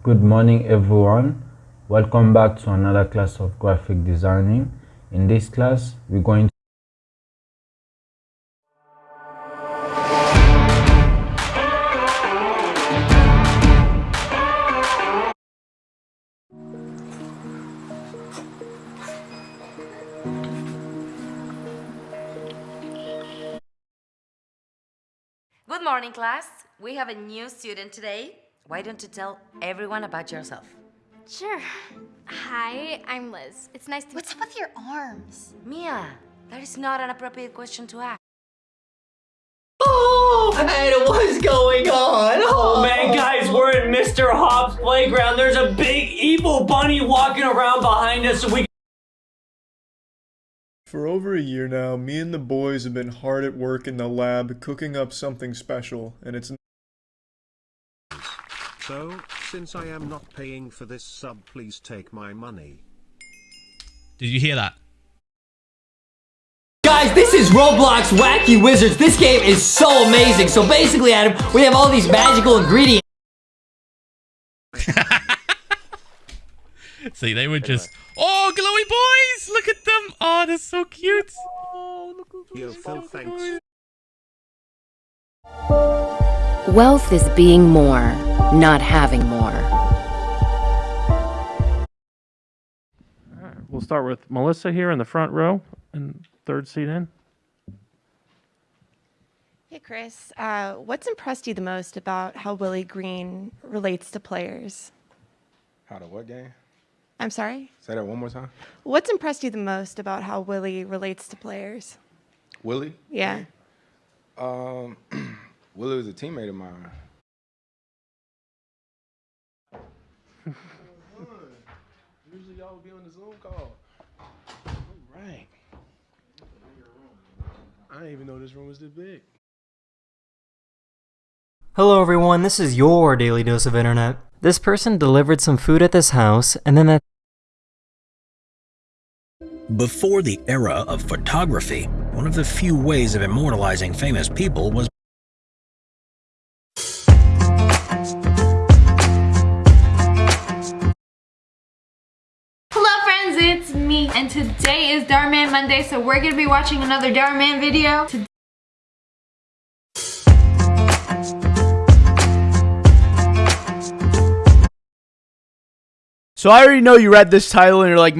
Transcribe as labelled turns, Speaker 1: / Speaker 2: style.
Speaker 1: Good morning everyone. Welcome back to another class of graphic designing. In this class, we're going to
Speaker 2: Good morning, class. We have a new student today. Why don't you tell everyone about yourself?
Speaker 3: Sure. Hi, I'm Liz. It's nice to
Speaker 4: What's up with your arms?
Speaker 2: Mia, that is not an appropriate question to ask.
Speaker 5: Oh, and what's going on?
Speaker 6: Oh, oh man, guys, we're at Mr. Hopp's playground. There's a big evil bunny walking around behind us, so we
Speaker 7: For over a year now, me and the boys have been hard at work in the lab cooking up something special, and it's
Speaker 8: So, since I am not paying for this sub, please take my money.
Speaker 9: Did you hear that?
Speaker 5: Guys, this is Roblox Wacky Wizards. This game is so amazing. So basically, Adam, we have all these magical ingredients.
Speaker 9: See, they were just. Oh, glowy boys! Look at them! Oh, they're so cute!
Speaker 8: Yo, Phil, thanks.
Speaker 10: Wealth is being more, not having more.
Speaker 11: We'll start with Melissa here in the front row and third seat in.
Speaker 12: Hey, Chris. Uh, what's impressed you the most about how Willie Green relates to players?
Speaker 13: How to what game?
Speaker 12: I'm sorry?
Speaker 13: Say that one more time.
Speaker 12: What's impressed you the most about how Willie relates to players?
Speaker 13: Willie?
Speaker 12: Yeah.
Speaker 13: Um, Willie was a teammate of mine. Usually y'all would be on the Zoom call. All right. I didn't even know this room was this big.
Speaker 14: Hello everyone, this is your daily dose of internet. This person delivered some food at this house, and then that
Speaker 15: Before the era of photography, one of the few ways of immortalizing famous people was
Speaker 3: and today is Dhar Mann Monday so we're gonna be watching another Dhar Mann video.
Speaker 16: So I already know you read this title and you're like,